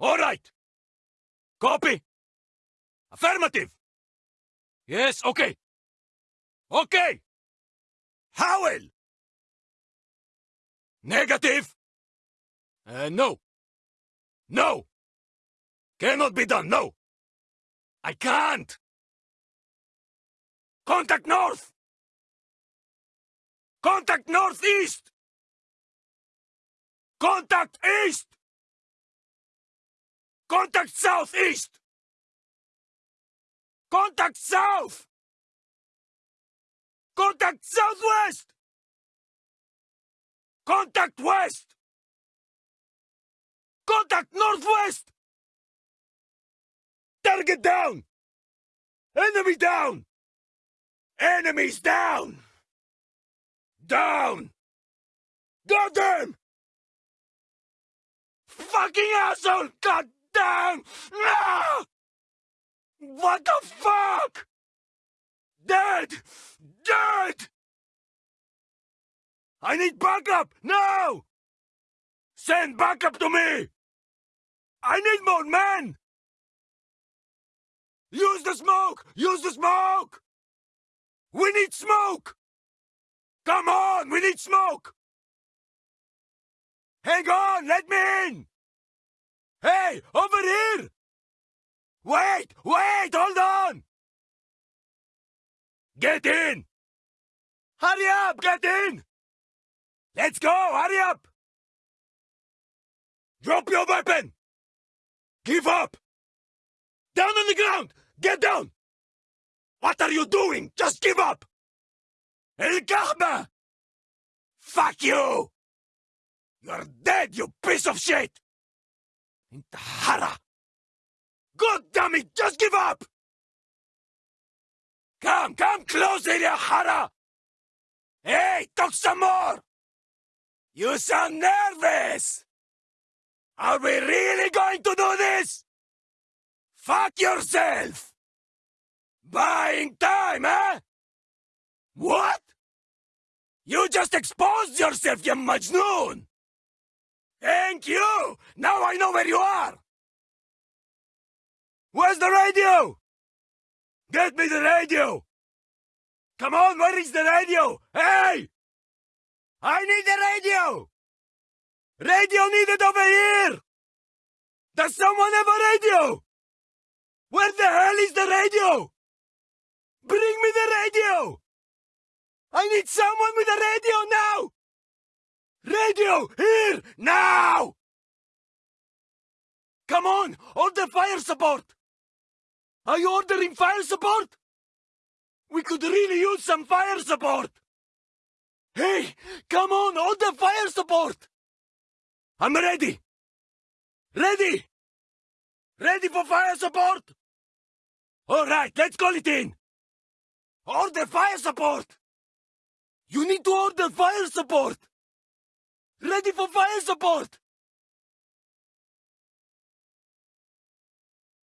All right. Copy. Affirmative. Yes, okay. Okay. Howell. Negative. Uh, no. No. Cannot be done, no. I can't. Contact north. Contact northeast. Contact east. Contact southeast. Contact south. Contact southwest. Contact west. Contact northwest. Target down. Enemy down. Enemies down. Down. Got them. Fucking asshole! God damn! No! Ah! What the fuck? Dead! Dead! I need backup! Now! Send backup to me! I need more men! Use the smoke! Use the smoke! We need smoke! Come on! We need smoke! Hang on! Let me in! Hey! Over here! Wait! Wait! Hold on! Get in! Hurry up! Get in! Let's go! Hurry up! Drop your weapon! Give up! Down on the ground! Get down! What are you doing? Just give up! El Kahma! Fuck you! You're dead, you piece of shit! Intahara! God damn it, just give up! Come, come closer, you Hara! Hey, talk some more! You sound nervous! Are we really going to do this? Fuck yourself! Buying time, eh? What? You just exposed yourself, you Majnoon! Thank you! Now I know where you are! Where's the radio? Get me the radio! Come on, where is the radio? Hey! I need the radio! Radio needed over here! Does someone have a radio? Where the hell is the radio? Bring me the radio! I need someone with a radio now! Radio! Here! Now! Come on! Order fire support! Are you ordering fire support? We could really use some fire support! Hey! Come on! Order fire support! I'm ready! Ready! Ready for fire support? Alright, let's call it in! Order fire support! You need to order fire support! Ready for fire support!